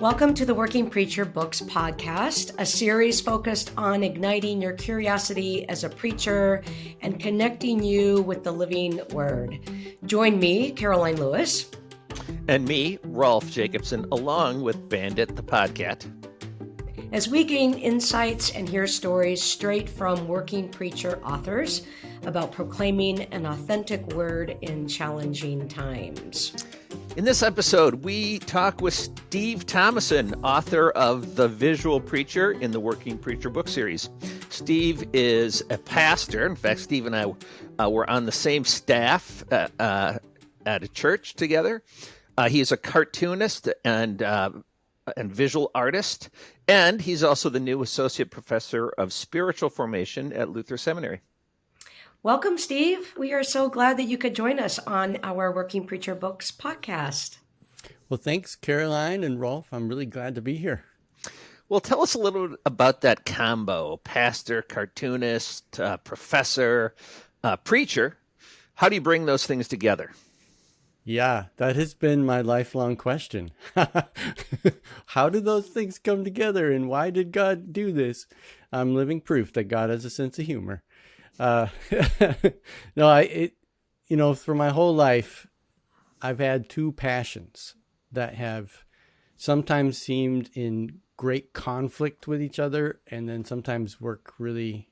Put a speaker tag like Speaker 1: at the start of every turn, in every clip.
Speaker 1: Welcome to the Working Preacher Books podcast, a series focused on igniting your curiosity as a preacher and connecting you with the living word. Join me, Karoline Lewis.
Speaker 2: And me, Rolf Jacobson, along with Bandit the Podcat.
Speaker 1: As we gain insights and hear stories straight from working preacher authors about proclaiming an authentic word in challenging times.
Speaker 2: In this episode, we talk with Steve Thomason, author of The Visual Preacher in the Working Preacher book series. Steve is a pastor. In fact, Steve and I uh, were on the same staff uh, uh, at a church together. Uh, he is a cartoonist and uh, and visual artist, and he's also the new associate professor of spiritual formation at Luther Seminary.
Speaker 1: Welcome, Steve. We are so glad that you could join us on our Working Preacher Books podcast.
Speaker 3: Well, thanks, Karoline and Rolf. I'm really glad to be here.
Speaker 2: Well, tell us a little bit about that combo pastor, cartoonist, uh, professor, uh, preacher. How do you bring those things together?
Speaker 3: Yeah, that has been my lifelong question. How do those things come together and why did God do this? I'm living proof that God has a sense of humor. Uh, no, I, it, you know, for my whole life, I've had two passions that have sometimes seemed in great conflict with each other and then sometimes work really,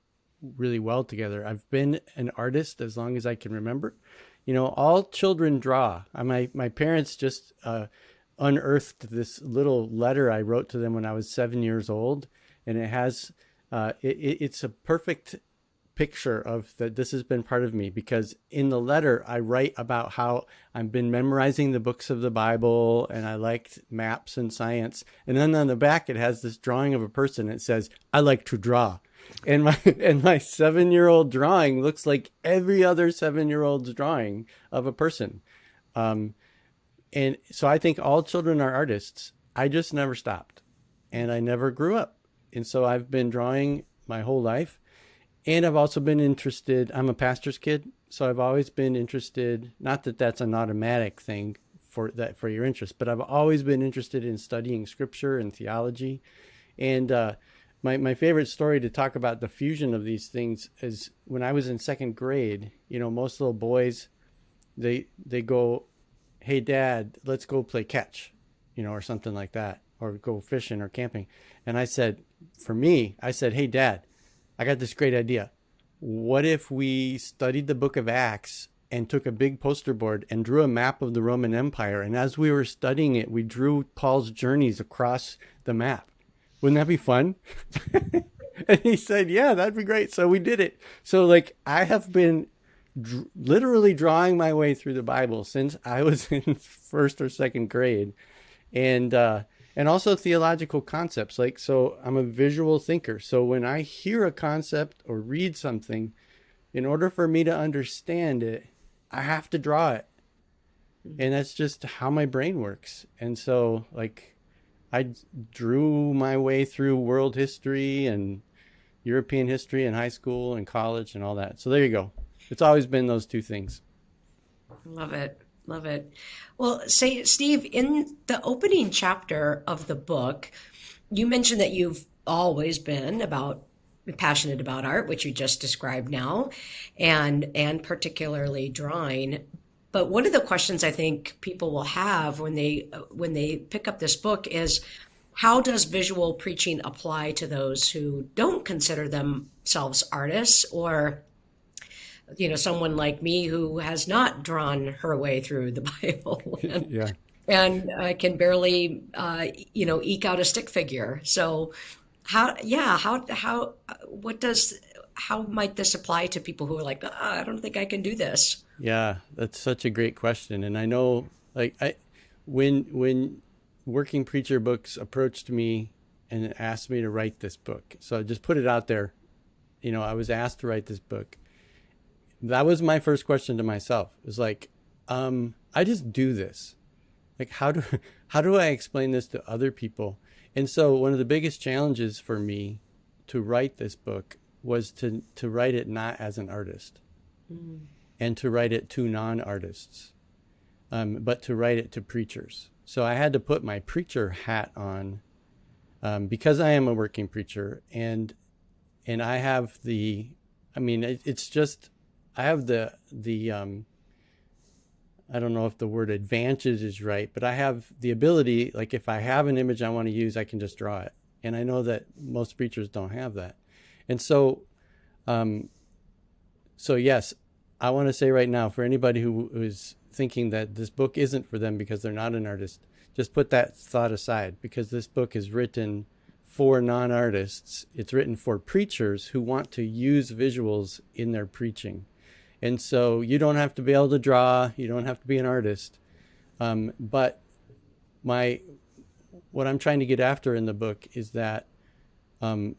Speaker 3: really well together. I've been an artist as long as I can remember. You know, all children draw. My, my parents just, uh, unearthed this little letter I wrote to them when I was seven years old. And it has, uh, it, it's a perfect picture of that this has been part of me because in the letter I write about how I've been memorizing the books of the Bible and I liked maps and science. And then on the back it has this drawing of a person. It says, I like to draw. And my and my seven year old drawing looks like every other seven year old's drawing of a person. Um, and so I think all children are artists. I just never stopped and I never grew up. And so I've been drawing my whole life and I've also been interested, I'm a pastor's kid, so I've always been interested, not that that's an automatic thing for that for your interest, but I've always been interested in studying scripture and theology. And uh, my, my favorite story to talk about the fusion of these things is when I was in second grade, you know, most little boys, they, they go, Hey dad, let's go play catch, you know, or something like that, or go fishing or camping. And I said, for me, I said, Hey dad, I got this great idea. What if we studied the book of Acts and took a big poster board and drew a map of the Roman Empire? And as we were studying it, we drew Paul's journeys across the map. Wouldn't that be fun? and he said, Yeah, that'd be great. So we did it. So, like, I have been dr- literally drawing my way through the Bible since I was in first or second grade. And, uh, and also theological concepts. Like, so I'm a visual thinker. So when I hear a concept or read something, in order for me to understand it, I have to draw it. And that's just how my brain works. And so, like, I drew my way through world history and European history in high school and college and all that. So there you go. It's always been those two things.
Speaker 1: Love it. Love it. Well, say, Steve, in the opening chapter of the book, you mentioned that you've always been about passionate about art, which you just described now, and and particularly drawing. But one of the questions I think people will have when they when they pick up this book is how does visual preaching apply to those who don't consider themselves artists or you know, someone like me who has not drawn her way through the Bible. and, yeah. And uh, can barely, uh, you know, eke out a stick figure. So, how, yeah, how, how, what does, how might this apply to people who are like, oh, I don't think I can do this?
Speaker 3: Yeah, that's such a great question. And I know, like, I, when, when Working Preacher Books approached me and asked me to write this book, so I just put it out there. You know, I was asked to write this book that was my first question to myself. It was like, um, I just do this. Like, how do, how do I explain this to other people? And so one of the biggest challenges for me to write this book was to, to write it not as an artist mm. and to write it to non-artists, um, but to write it to preachers. So I had to put my preacher hat on um, because I am a working preacher, and and I have the, I mean, it, it's just I have the the um, I don't know if the word advantage is right, but I have the ability, like if I have an image I want to use, I can just draw it. And I know that most preachers don't have that. And so, um, so yes, I want to say right now for anybody who is thinking that this book isn't for them because they're not an artist, just put that thought aside because this book is written for non artists. It's written for preachers who want to use visuals in their preaching. And so you don't have to be able to draw, you don't have to be an artist. Um, but my what I'm trying to get after in the book is that um,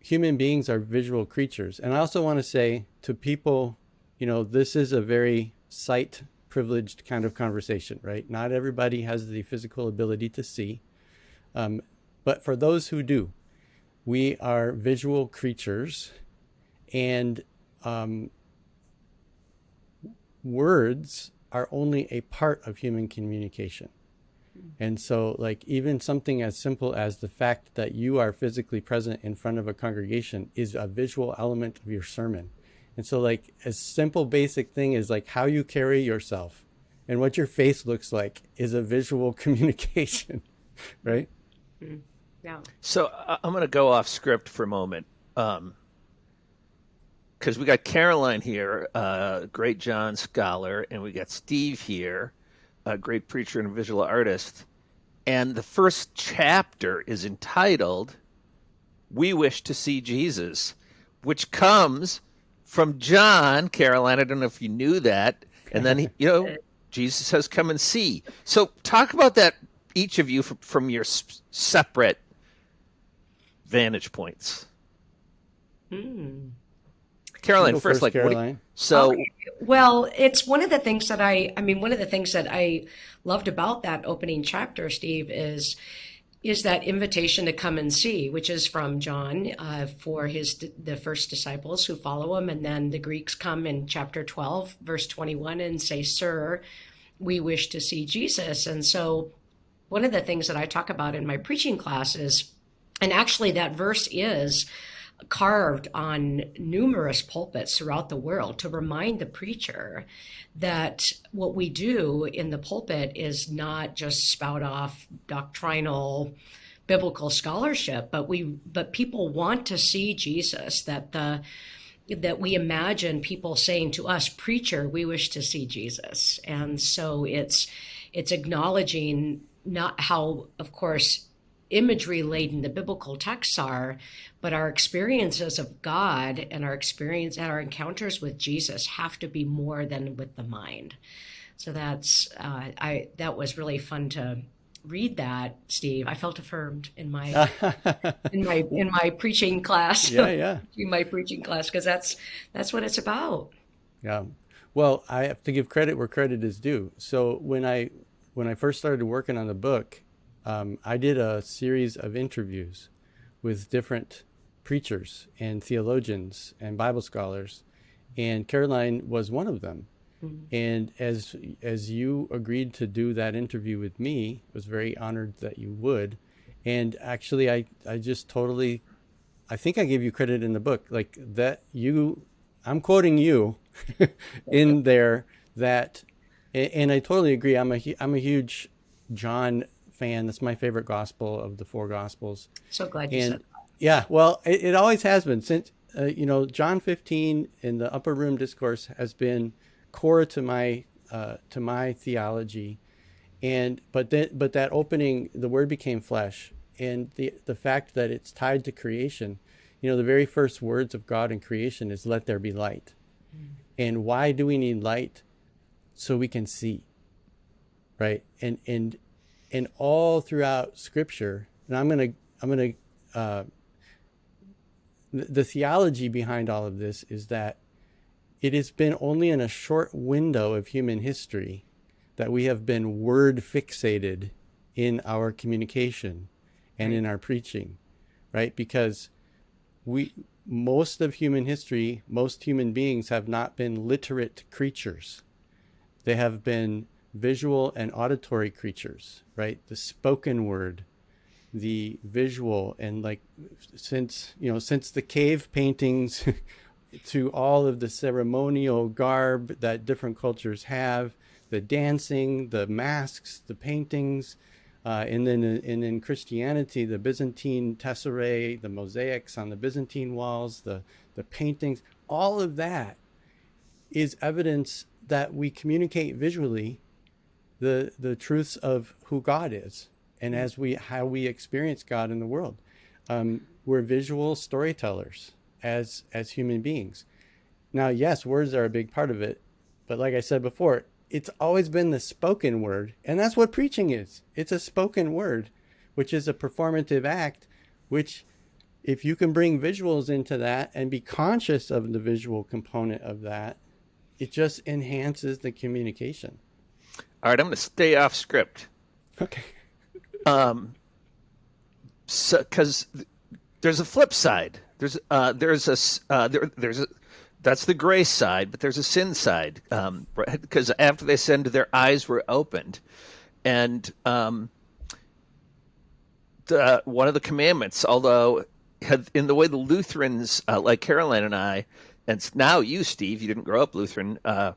Speaker 3: human beings are visual creatures. And I also want to say to people, you know, this is a very sight privileged kind of conversation, right? Not everybody has the physical ability to see. Um, but for those who do, we are visual creatures. And um, words are only a part of human communication. And so, like, even something as simple as the fact that you are physically present in front of a congregation is a visual element of your sermon. And so, like, a simple, basic thing is like how you carry yourself and what your face looks like is a visual communication, right?
Speaker 1: Mm-hmm. Yeah.
Speaker 2: So, I'm going to go off script for a moment. Um, because we got Karoline here, uh, great John scholar, and we got Steve here, a great preacher and visual artist. And the first chapter is entitled We Wish to See Jesus, which comes from John, Karoline. I don't know if you knew that. And then, he, you know, Jesus says, Come and see. So, talk about that, each of you, from, from your separate vantage points.
Speaker 1: Hmm.
Speaker 2: Karoline, first, first, like,
Speaker 3: Karoline.
Speaker 2: You, so, okay.
Speaker 1: well, it's one of the things that I, I mean, one of the things that I loved about that opening chapter, Steve, is is that invitation to come and see, which is from John uh, for his the first disciples who follow him, and then the Greeks come in chapter twelve, verse twenty one, and say, "Sir, we wish to see Jesus." And so, one of the things that I talk about in my preaching classes, and actually that verse is carved on numerous pulpits throughout the world to remind the preacher that what we do in the pulpit is not just spout off doctrinal biblical scholarship but we but people want to see Jesus that the that we imagine people saying to us preacher we wish to see Jesus. And so it's it's acknowledging not how of course imagery laden the biblical texts are, but our experiences of God and our experience and our encounters with Jesus have to be more than with the mind. So that's uh, I that was really fun to read that, Steve. I felt affirmed in my in my in my preaching class.
Speaker 3: Yeah, yeah.
Speaker 1: in my preaching class because that's that's what it's about.
Speaker 3: Yeah. Well, I have to give credit where credit is due. So when I when I first started working on the book, um, I did a series of interviews with different preachers and theologians and Bible scholars, and Karoline was one of them. Mm-hmm. And as as you agreed to do that interview with me, I was very honored that you would. And actually, I I just totally, I think I gave you credit in the book, like that you, I'm quoting you, in there that, and I totally agree. I'm a I'm a huge John fan. That's my favorite gospel of the four gospels.
Speaker 1: So glad you
Speaker 3: and,
Speaker 1: said that.
Speaker 3: Yeah, well, it, it always has been since uh, you know John 15 in the upper room discourse has been core to my uh, to my theology, and but then but that opening, the Word became flesh, and the the fact that it's tied to creation, you know, the very first words of God in creation is "Let there be light," mm. and why do we need light? So we can see, right? And and and all throughout Scripture, and I'm gonna I'm gonna uh, the, the theology behind all of this is that it has been only in a short window of human history that we have been word fixated in our communication and in our preaching, right? Because we most of human history, most human beings have not been literate creatures. They have been visual and auditory creatures, right? The spoken word, the visual, and like since you know since the cave paintings to all of the ceremonial garb that different cultures have, the dancing, the masks, the paintings, uh, and then and in Christianity, the Byzantine tesserae, the mosaics on the Byzantine walls, the the paintings, all of that is evidence that we communicate visually the the truths of who God is and as we how we experience God in the world. Um, we're visual storytellers as as human beings. Now, yes, words are a big part of it, but like I said before, it's always been the spoken word, and that's what preaching is. It's a spoken word, which is a performative act, which if you can bring visuals into that and be conscious of the visual component of that, it just enhances the communication.
Speaker 2: All right, I'm going to stay off script.
Speaker 3: Okay.
Speaker 2: Um, so because there's a flip side. There's uh, there's a uh, there, there's a that's the grace side, but there's a sin side. Um, because after they sinned, their eyes were opened, and um, the one of the commandments, although in the way the Lutherans, uh, like Karoline and I, and now you, Steve, you didn't grow up Lutheran, uh,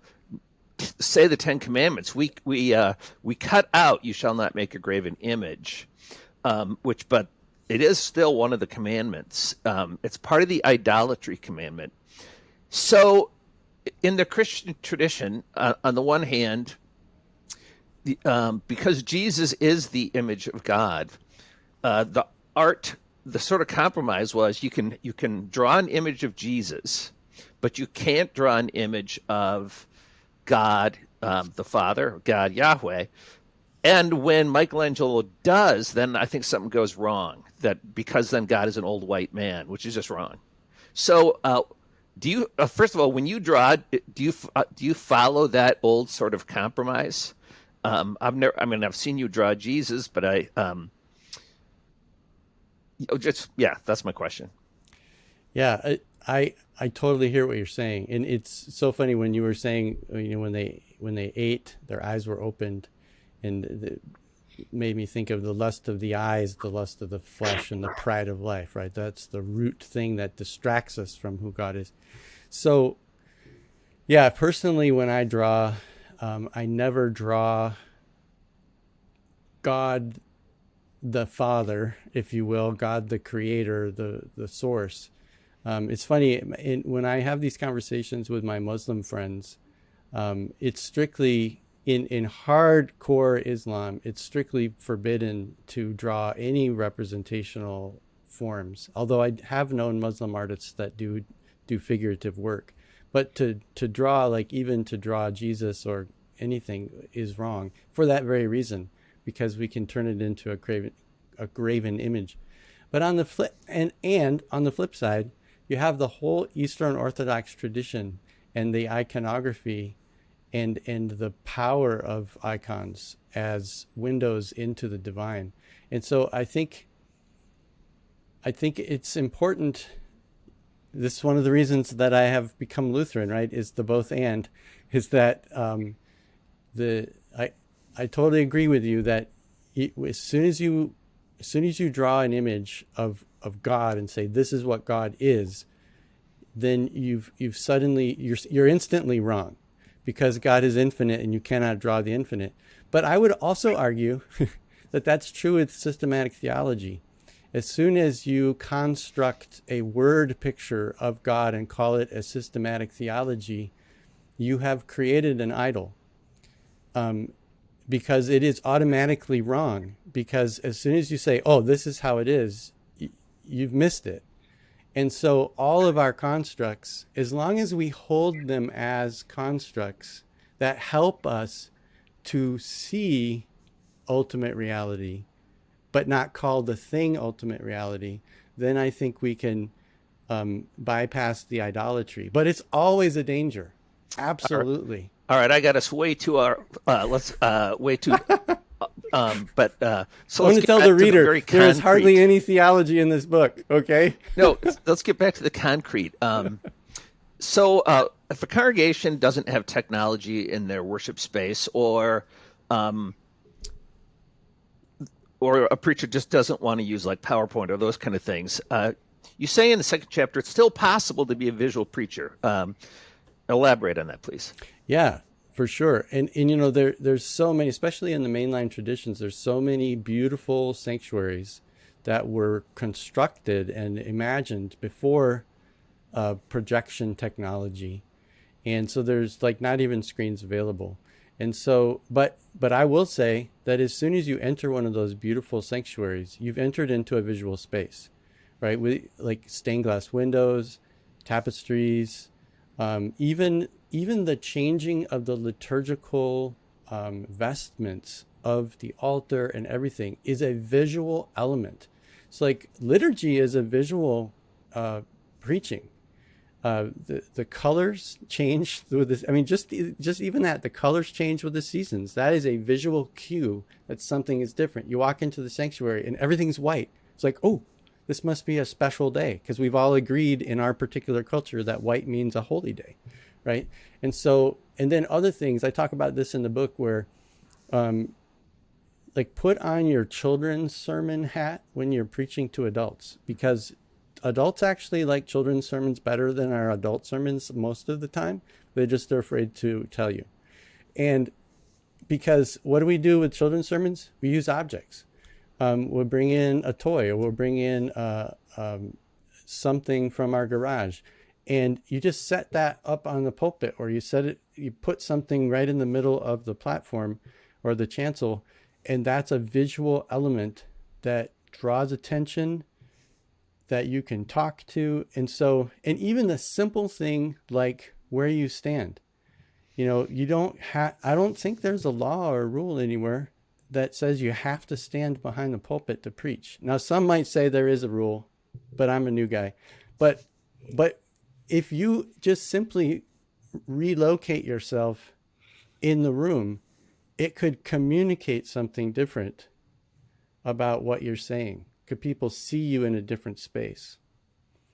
Speaker 2: say the Ten Commandments. We we uh, we cut out "You shall not make a graven image," um, which but it is still one of the commandments. Um, it's part of the idolatry commandment. So, in the Christian tradition, uh, on the one hand, the, um, because Jesus is the image of God, uh, the art, the sort of compromise was you can you can draw an image of Jesus, but you can't draw an image of God, um, the Father, God Yahweh. And when Michelangelo does, then I think something goes wrong. That because then God is an old white man, which is just wrong. So, uh, do you uh, first of all, when you draw, do you uh, do you follow that old sort of compromise? Um, I've never. I mean, I've seen you draw Jesus, but I um, just yeah, that's my question.
Speaker 3: Yeah, I, I totally hear what you're saying, and it's so funny when you were saying you know when they when they ate, their eyes were opened, and it made me think of the lust of the eyes, the lust of the flesh, and the pride of life. Right, that's the root thing that distracts us from who God is. So, yeah, personally, when I draw, um, I never draw God the Father, if you will, God the Creator, the the Source um, it's funny in, when I have these conversations with my Muslim friends. Um, it's strictly in in hardcore Islam. It's strictly forbidden to draw any representational forms. Although I have known Muslim artists that do do figurative work, but to to draw like even to draw Jesus or anything is wrong for that very reason, because we can turn it into a graven a graven image. But on the flip and and on the flip side, you have the whole Eastern Orthodox tradition and the iconography and and the power of icons as windows into the divine. And so I think I think it's important this is one of the reasons that I have become Lutheran, right? Is the both and is that um, the I I totally agree with you that as soon as you as soon as you draw an image of of God and say this is what God is, then you've you've suddenly you're you're instantly wrong because God is infinite and you cannot draw the infinite. But I would also argue that that's true with systematic theology. As soon as you construct a word picture of God and call it a systematic theology, you have created an idol. Um, because it is automatically wrong. Because as soon as you say, oh, this is how it is, you've missed it. And so all of our constructs, as long as we hold them as constructs that help us to see ultimate reality, but not call the thing ultimate reality, then I think we can um, bypass the idolatry. But it's always a danger. Absolutely.
Speaker 2: All right, I got us way too our uh, let's uh, way too Um, but uh, so
Speaker 3: I want to tell the reader the there is hardly any theology in this book. Okay.
Speaker 2: no, let's get back to the concrete. Um, so uh, if a congregation doesn't have technology in their worship space, or um, or a preacher just doesn't want to use like PowerPoint or those kind of things, uh, you say in the second chapter it's still possible to be a visual preacher. Um, elaborate on that, please.
Speaker 3: Yeah, for sure. And and you know there there's so many, especially in the mainline traditions. There's so many beautiful sanctuaries that were constructed and imagined before uh, projection technology, and so there's like not even screens available. And so, but but I will say that as soon as you enter one of those beautiful sanctuaries, you've entered into a visual space, right? With like stained glass windows, tapestries, um, even even the changing of the liturgical um, vestments of the altar and everything is a visual element. It's like liturgy is a visual uh, preaching. Uh, the the colors change with this. I mean, just just even that the colors change with the seasons. That is a visual cue that something is different. You walk into the sanctuary and everything's white. It's like, oh, this must be a special day because we've all agreed in our particular culture that white means a holy day, right? And so, and then other things. I talk about this in the book where, um, like put on your children's sermon hat when you're preaching to adults because adults actually like children's sermons better than our adult sermons most of the time. They just are afraid to tell you. And because what do we do with children's sermons? We use objects. Um, we'll bring in a toy or we'll bring in uh, um, something from our garage. And you just set that up on the pulpit or you set it, you put something right in the middle of the platform or the chancel and that's a visual element that draws attention that you can talk to. And so and even the simple thing like where you stand you know you don't have i don't think there's a law or a rule anywhere that says you have to stand behind the pulpit to preach. Now some might say there is a rule but i'm a new guy. But but if you just simply relocate yourself in the room it could communicate something different about what you're saying. Could people see you in a different space?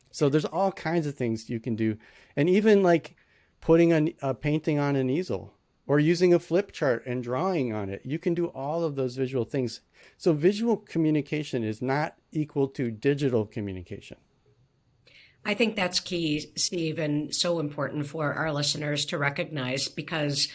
Speaker 3: So there's all kinds of things you can do. And even like putting a, a painting on an easel or using a flip chart and drawing on it. You can do all of those visual things. So visual communication is not equal to digital communication.
Speaker 1: I think that's key, Steve, and so important for our listeners to recognize because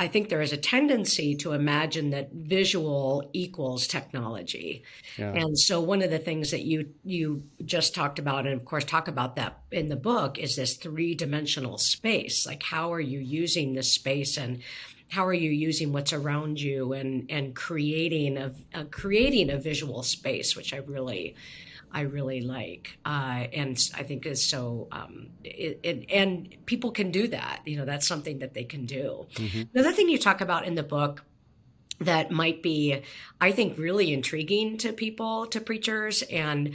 Speaker 1: I think there is a tendency to imagine that visual equals technology. Yeah. And so one of the things that you you just talked about and of course talk about that in the book is this three-dimensional space. Like how are you using this space and how are you using what's around you and and creating a, a creating a visual space which I really I really like, uh, and I think is so. Um, it, it, and people can do that. You know, that's something that they can do. Mm-hmm. Another thing you talk about in the book that might be, I think, really intriguing to people, to preachers, and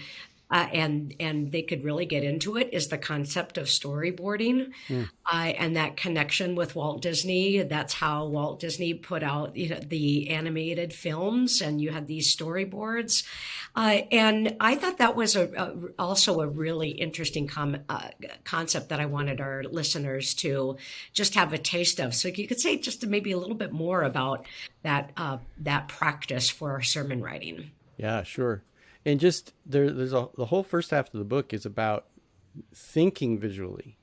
Speaker 1: uh, and and they could really get into it is the concept of storyboarding mm. uh, and that connection with Walt Disney. That's how Walt Disney put out you know, the animated films, and you had these storyboards. Uh, and I thought that was a, a also a really interesting com- uh, concept that I wanted our listeners to just have a taste of. So you could say just maybe a little bit more about that uh, that practice for sermon writing.
Speaker 3: Yeah, sure and just there, there's a the whole first half of the book is about thinking visually.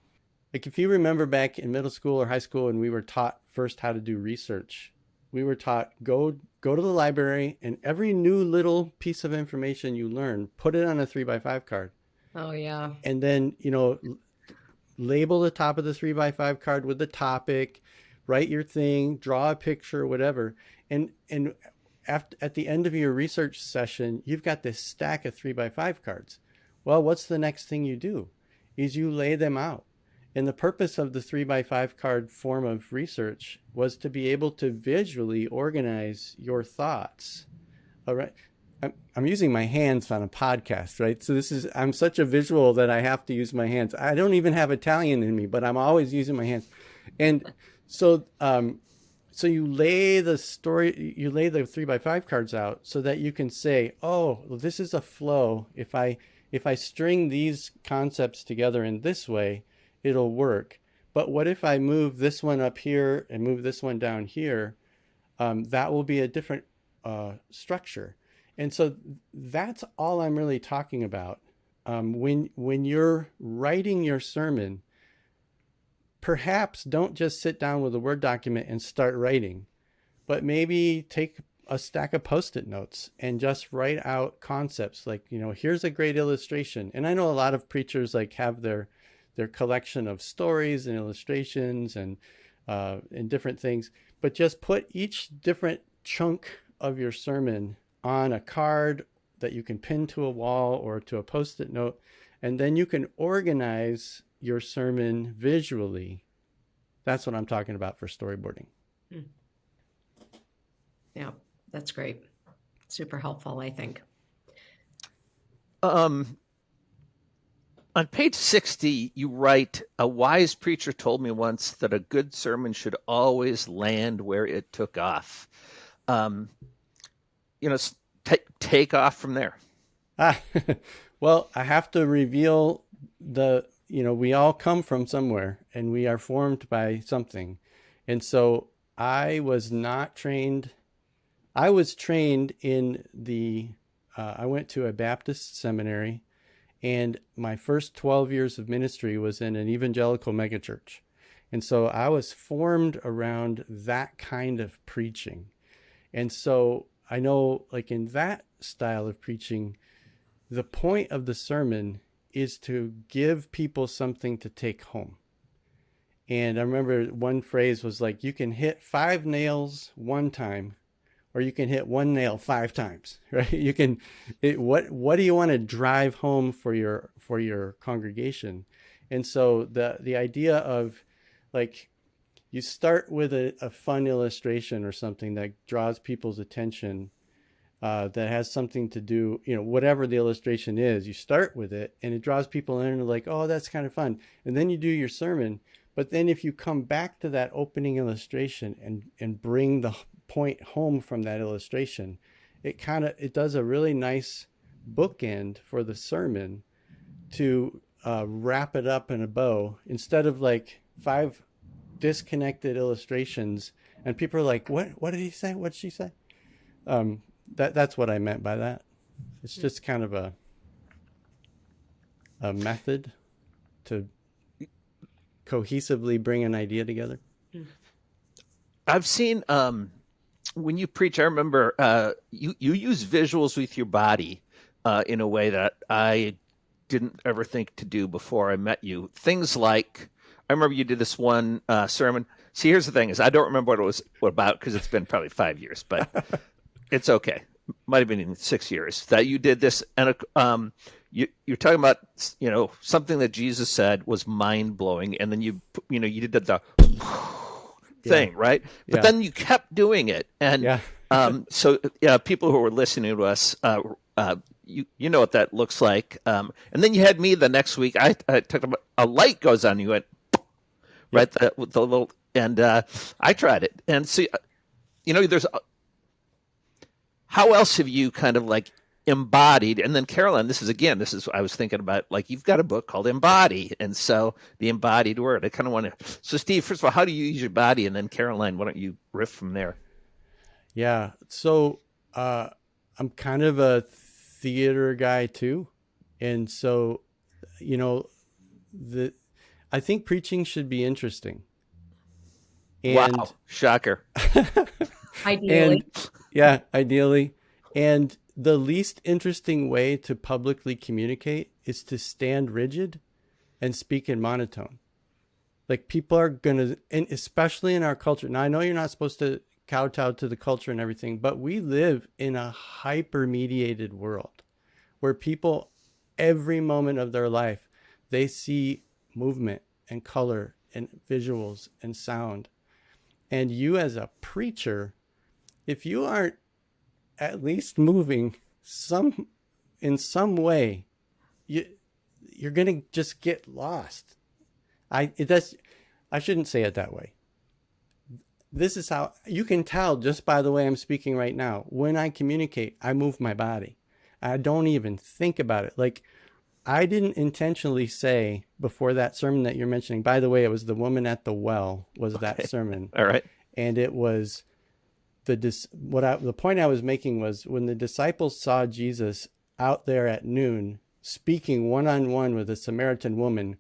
Speaker 3: Like if you remember back in middle school or high school, and we were taught first how to do research, we were taught go go to the library and every new little piece of information you learn, put it on a three by five card.
Speaker 1: Oh yeah.
Speaker 3: And then you know, label the top of the three by five card with the topic, write your thing, draw a picture, whatever. And and after, at the end of your research session, you've got this stack of three by five cards. Well, what's the next thing you do? Is you lay them out. And the purpose of the three by five card form of research was to be able to visually organize your thoughts. All right. I'm, using my hands on a podcast, right? So this is, I'm such a visual that I have to use my hands. I don't even have Italian in me, but I'm always using my hands. And so, um, so you lay the story you lay the three by five cards out so that you can say oh well, this is a flow if i if i string these concepts together in this way it'll work. But what if I move this one up here and move this one down here? Um, that will be a different uh, structure. And so that's all I'm really talking about. Um, when when you're writing your sermon, perhaps don't just sit down with a Word document and start writing, but maybe take a stack of post-it notes and just write out concepts like you know here's a great illustration. And i know a lot of preachers like have their their collection of stories and illustrations and uh, and different things but just put each different chunk of your sermon on a card that you can pin to a wall or to a post-it note and then you can organize your sermon visually that's what i'm talking about for storyboarding
Speaker 1: Yeah, that's great. Super helpful, I think.
Speaker 2: Um, on page 60, you write A wise preacher told me once that a good sermon should always land where it took off. Um, you know, take, take off from there.
Speaker 3: Ah, well, I have to reveal the, you know, we all come from somewhere and we are formed by something. And so I was not trained. I was trained in the, uh, I went to a Baptist seminary and my first 12 years of ministry was in an evangelical megachurch. And so I was formed around that kind of preaching. And so I know, like in that style of preaching, the point of the sermon is to give people something to take home. And I remember one phrase was like, you can hit five nails one time, or you can hit one nail five times, right? You can, it, what, what do you want to drive home for your, for your congregation? And so the, the idea of like, you start with a, a fun illustration or something that draws people's attention uh, that has something to do, you know, whatever the illustration is, you start with it and it draws people in and like, oh, that's kind of fun. And then you do your sermon. But then if you come back to that opening illustration and, and bring the point home from that illustration, it kind of, it does a really nice bookend for the sermon to uh, wrap it up in a bow instead of like five disconnected illustrations and people are like, what, what did he say? What did she say? Um, that that's what I meant by that. It's just kind of a a method to cohesively bring an idea together.
Speaker 2: I've seen um, when you preach. I remember uh, you you use visuals with your body uh, in a way that I didn't ever think to do before I met you. Things like I remember you did this one uh, sermon. See, here's the thing: is I don't remember what it was about because it's been probably five years, but it's okay. Might have been in six years that you did this, and um, you you're talking about you know something that Jesus said was mind blowing, and then you you know you did the thing
Speaker 3: Yeah.
Speaker 2: right, but
Speaker 3: Yeah.
Speaker 2: then you kept doing it, and
Speaker 3: Yeah.
Speaker 2: um, so yeah, people who were listening to us. Uh, uh, you you know what that looks like, um, and then you had me the next week. I, I talked about a light goes on. You went right the, with the little and uh, I tried it and see uh, you know there's how else have you kind of like embodied and then Karoline this is again this is I was thinking about like you've got a book called Embody and so the embodied word I kind of want to so Steve first of all how do you use your body and then Karoline why don't you riff from there
Speaker 3: Yeah. So uh, I'm kind of a theater guy too, and so you know the I think preaching should be interesting. And
Speaker 2: wow shocker
Speaker 1: Ideally.
Speaker 3: and yeah, ideally. And the least interesting way to publicly communicate is to stand rigid and speak in monotone. Like people are gonna, and especially in our culture. Now I know you're not supposed to kowtow to the culture and everything, but we live in a hyper mediated world where people, every moment of their life, they see movement and color and visuals and sound. And you, as a preacher, if you aren't at least moving some in some way, you you're gonna just get lost. I it does. I shouldn't say it that way. This is how you can tell just by the way I'm speaking right now. When I communicate, I move my body. I don't even think about it. Like I didn't intentionally say before that sermon that you're mentioning. By the way, it was the woman at the well was okay. that sermon.
Speaker 2: All right.
Speaker 3: And it was the what I, the point I was making was when the disciples saw Jesus out there at noon speaking one on one with a Samaritan woman,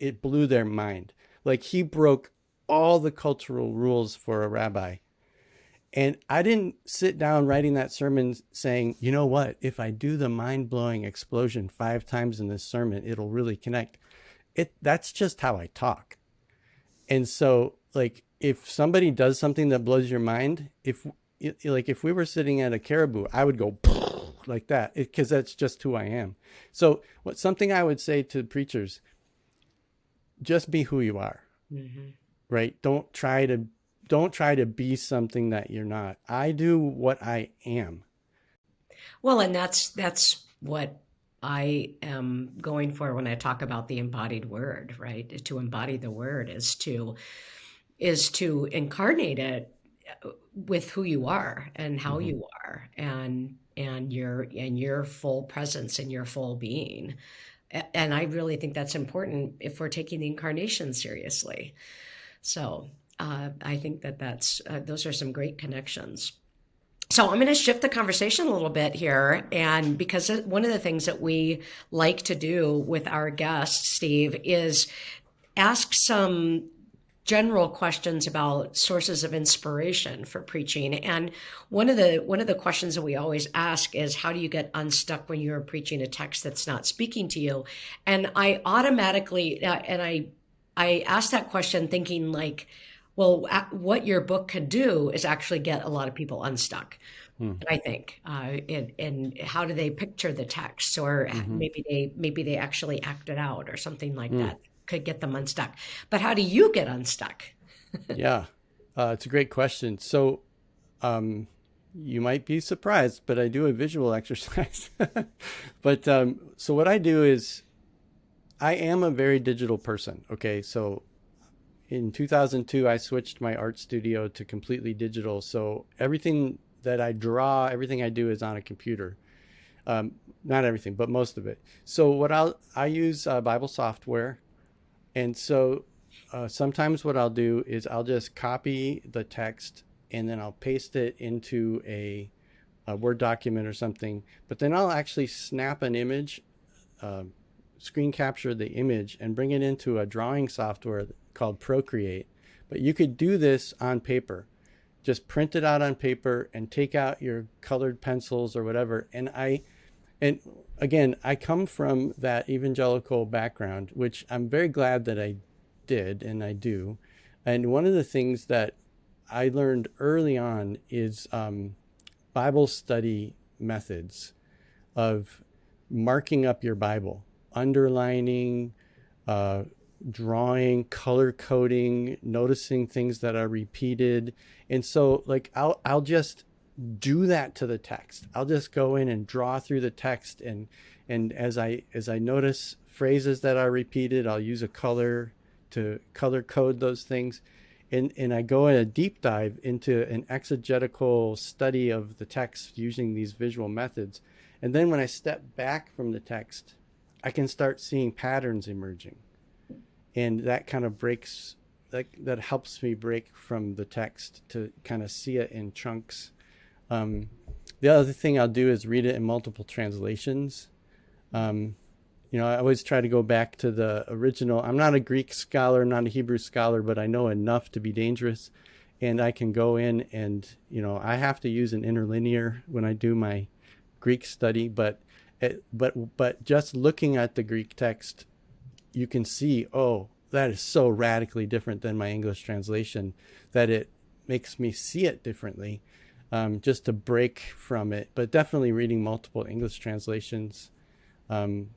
Speaker 3: it blew their mind. Like he broke all the cultural rules for a rabbi. And I didn't sit down writing that sermon saying, you know what, if I do the mind blowing explosion five times in this sermon, it'll really connect. It that's just how I talk. And so like if somebody does something that blows your mind, if like if we were sitting at a caribou, I would go like that because that's just who I am. So what something I would say to preachers, just be who you are. Mm-hmm. Right? Don't try to don't try to be something that you're not. I do what I am.
Speaker 1: Well, and that's that's what I am going for when I talk about the embodied word, right? To embody the word is to is to incarnate it with who you are and how mm-hmm. you are and and your and your full presence and your full being. And i really think that's important if we're taking the incarnation seriously. So uh, i think that that's uh, those are some great connections. So i'm going to shift the conversation a little bit here and because one of the things that we like to do with our guests steve is ask some general questions about sources of inspiration for preaching and one of the one of the questions that we always ask is how do you get unstuck when you're preaching a text that's not speaking to you and i automatically uh, and i i asked that question thinking like well what your book could do is actually get a lot of people unstuck hmm. I think, uh, and, and, how do they picture the text, or mm-hmm. maybe they maybe they actually act it out, or something like hmm. that could get them unstuck. But how do you get unstuck?
Speaker 3: yeah, uh, it's a great question. So, um, you might be surprised, but I do a visual exercise. but um, so what I do is, I am a very digital person. Okay, so in 2002, I switched my art studio to completely digital. So everything that I draw, everything I do is on a computer. Um, not everything, but most of it. So what I'll I use uh, Bible software and so uh, sometimes what I'll do is I'll just copy the text and then I'll paste it into a, a Word document or something. But then I'll actually snap an image, uh, screen capture the image, and bring it into a drawing software called Procreate. But you could do this on paper. Just print it out on paper and take out your colored pencils or whatever. And I, and again, I come from that evangelical background, which I'm very glad that I did and I do. And one of the things that I learned early on is um, Bible study methods of marking up your Bible, underlining, uh, drawing, color coding, noticing things that are repeated. And so like I'll I'll just do that to the text. I'll just go in and draw through the text and and as I as I notice phrases that are repeated, I'll use a color to color code those things. And, and I go in a deep dive into an exegetical study of the text using these visual methods. And then when I step back from the text, I can start seeing patterns emerging. And that kind of breaks, that, that helps me break from the text to kind of see it in chunks um, the other thing I'll do is read it in multiple translations. Um, you know, I always try to go back to the original. I'm not a Greek scholar, not a Hebrew scholar, but I know enough to be dangerous. And I can go in and, you know, I have to use an interlinear when I do my Greek study, but it, but but just looking at the Greek text, you can see, oh, that is so radically different than my English translation that it makes me see it differently um, just to break from it. But definitely reading multiple English translations um,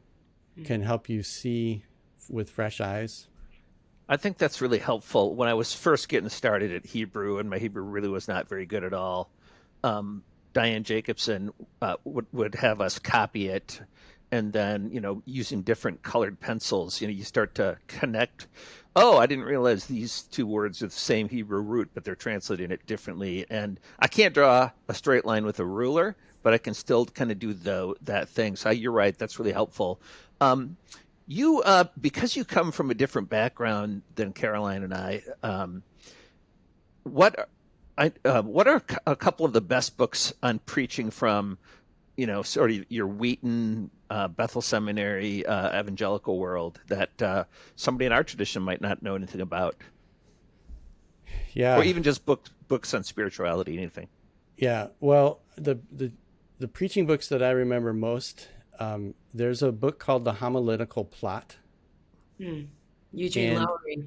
Speaker 3: mm. can help you see with fresh eyes.
Speaker 2: I think that's really helpful. When I was first getting started at Hebrew, and my Hebrew really was not very good at all, um, Diane Jacobson uh, would would have us copy it and then you know using different colored pencils you know you start to connect. Oh i didn't realize these two words are the same hebrew root but they're translating it differently. And i can't draw a straight line with a ruler but i can still kind of do the, that thing. So you're right that's really helpful. Um, you uh, because you come from a different background than karoline and i um, what I, uh, what are a couple of the best books on preaching from you know, sort of your Wheaton, uh, Bethel Seminary, uh, evangelical world that uh, somebody in our tradition might not know anything about.
Speaker 3: Yeah.
Speaker 2: Or even just books books on spirituality, anything.
Speaker 3: Yeah. Well, the the the preaching books that I remember most, um, there's a book called The Homiletical Plot.
Speaker 1: Hmm. Eugene
Speaker 3: And-
Speaker 1: Lowry.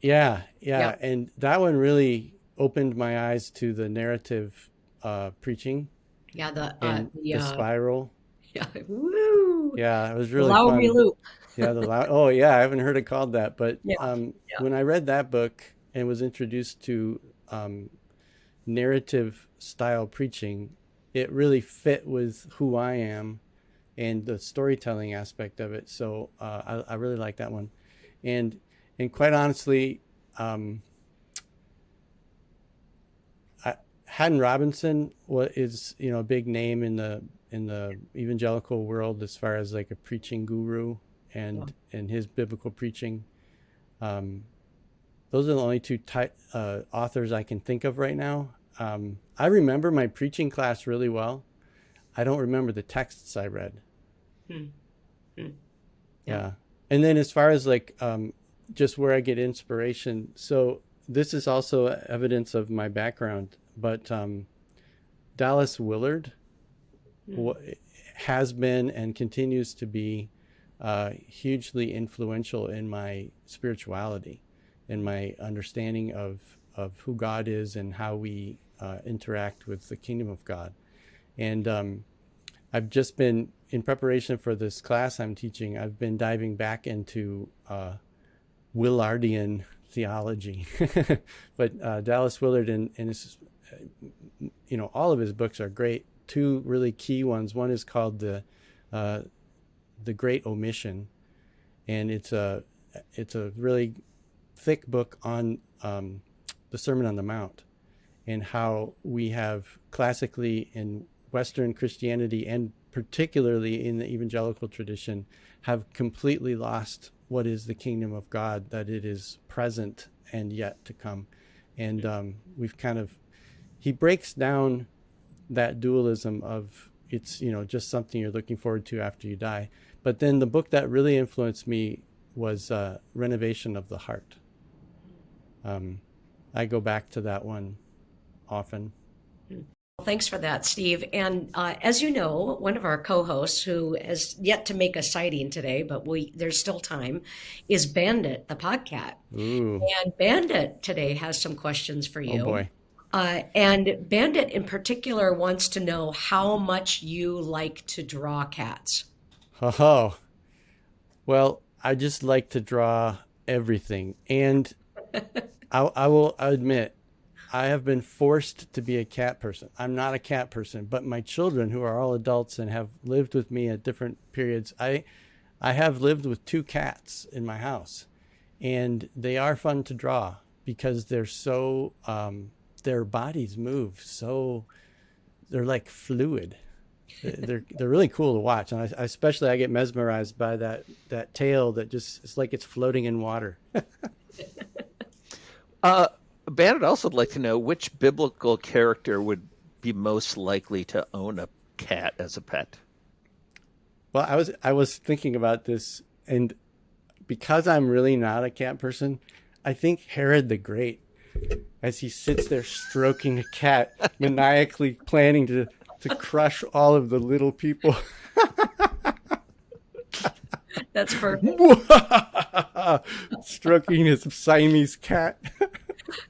Speaker 3: Yeah, yeah,
Speaker 1: Yeah.
Speaker 3: and that one really opened my eyes to the narrative uh, preaching
Speaker 1: Yeah, the uh, the,
Speaker 3: the
Speaker 1: uh,
Speaker 3: spiral.
Speaker 1: yeah, woo,
Speaker 3: Yeah, it was really
Speaker 1: Lowry
Speaker 3: fun.
Speaker 1: loop.
Speaker 3: Yeah, the loud. Oh, yeah, I haven't heard it called that, but
Speaker 1: Yeah,
Speaker 3: um,
Speaker 1: yeah.
Speaker 3: when I read that book and was introduced to um, narrative style preaching, it really fit with who I am and the storytelling aspect of it. So uh, I, I really like that one, and and quite honestly, um, I, Haddon Robinson wa- is you know a big name in the in the evangelical world as far as like a preaching guru and and his biblical preaching. Um, those are the only two ty- uh, authors I can think of right now. Um, I remember my preaching class really well. I don't remember the texts I read.
Speaker 1: Hmm. Hmm.
Speaker 3: Yeah. And then as far as like um, just where I get inspiration, so this is also evidence of my background, but um, Dallas Willard wa- has been and continues to be uh, hugely influential in my spirituality, in my understanding of of who God is and how we uh, interact with the kingdom of God. And um, I've just been in preparation for this class I'm teaching. I've been diving back into uh, Willardian theology, but uh, Dallas Willard and, and his, you know, all of his books are great. Two really key ones. One is called the uh, the Great Omission, and it's a it's a really thick book on um, the Sermon on the Mount and how we have classically in Western Christianity and particularly in the evangelical tradition have completely lost what is the kingdom of God, that it is present and yet to come. And um, we've kind of, he breaks down that dualism of it's, you know, just something you're looking forward to after you die. But then the book that really influenced me was uh, Renovation of the Heart. Um, I go back to that one often.
Speaker 1: Well, Thanks for that, Steve. And uh, as you know, one of our co-hosts who has yet to make a sighting today, but we there's still time, is Bandit, the podcat.
Speaker 3: Ooh,
Speaker 1: And Bandit today has some questions for you.
Speaker 3: oh boy.
Speaker 1: Uh, and Bandit in particular wants to know how much you like to draw cats.
Speaker 3: Oh, well, I just like to draw everything. And I, I will admit, I have been forced to be a cat person. I'm not a cat person, but my children, who are all adults and have lived with me at different periods, I, I have lived with two cats in my house, and they are fun to draw because they're so, um, their bodies move so, they're like fluid they're they're really cool to watch, and I, especially I get mesmerized by that that tail that just it's like it's floating in water.
Speaker 2: Uh, Bandit also would like to know which biblical character would be most likely to own a cat as a pet.
Speaker 3: well, I was I was thinking about this, and because I'm really not a cat person, I think Herod the Great, as he sits there stroking a cat, maniacally planning to to crush all of the little people.
Speaker 1: That's perfect.
Speaker 3: stroking his Siamese cat.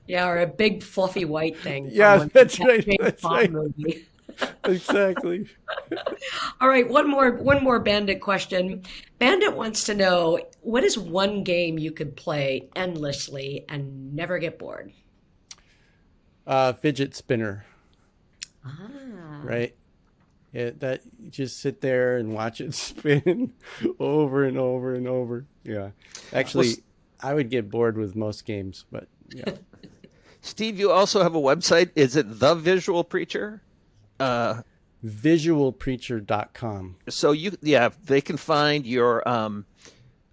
Speaker 1: Yeah, or a big fluffy white thing.
Speaker 3: Yeah, that's right, that's
Speaker 1: Bond
Speaker 3: right.
Speaker 1: movie.
Speaker 3: exactly.
Speaker 1: All right, one more one more Bandit question. Bandit wants to know what is one game you could play endlessly and never get bored?
Speaker 3: Uh, fidget spinner.
Speaker 1: Ah,
Speaker 3: right? It, that you just sit there and watch it spin over and over and over. Yeah, actually,
Speaker 2: Well,
Speaker 3: I would get bored with most games, but yeah.
Speaker 2: Steve, you also have a website. Is it The Visual Preacher? Uh,
Speaker 3: Visualpreacher.com.
Speaker 2: so you, yeah, they can find your um,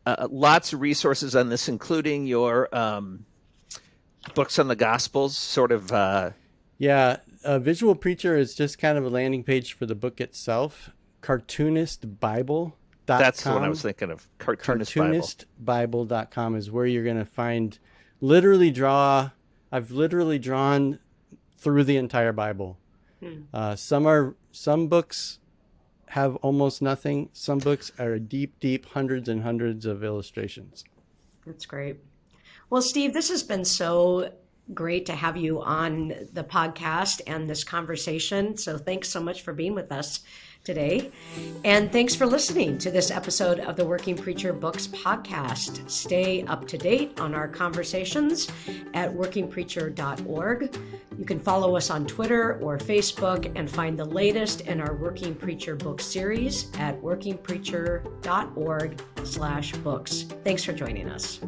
Speaker 2: uh, lots of resources on this, including your um, books on the Gospels. Sort of, uh,
Speaker 3: Yeah, uh, Visual Preacher is just kind of a landing page for the book itself. Cartoonistbible.com.
Speaker 2: that's the one I was thinking of. Cartoonist, Bible.
Speaker 3: cartoonistbible.com is where you're going to find literally draw i've literally drawn through the entire bible. Uh, some are some books have almost nothing. Some books are deep deep hundreds and hundreds of illustrations.
Speaker 1: That's great. Well, Steve, this has been so great to have you on the podcast and this conversation. So thanks so much for being with us today. And thanks for listening to this episode of the Working Preacher Books podcast. Stay up to date on our conversations at workingpreacher.org. You can follow us on Twitter or Facebook and find the latest in our Working Preacher book series at workingpreacher.org slash books. Thanks for joining us.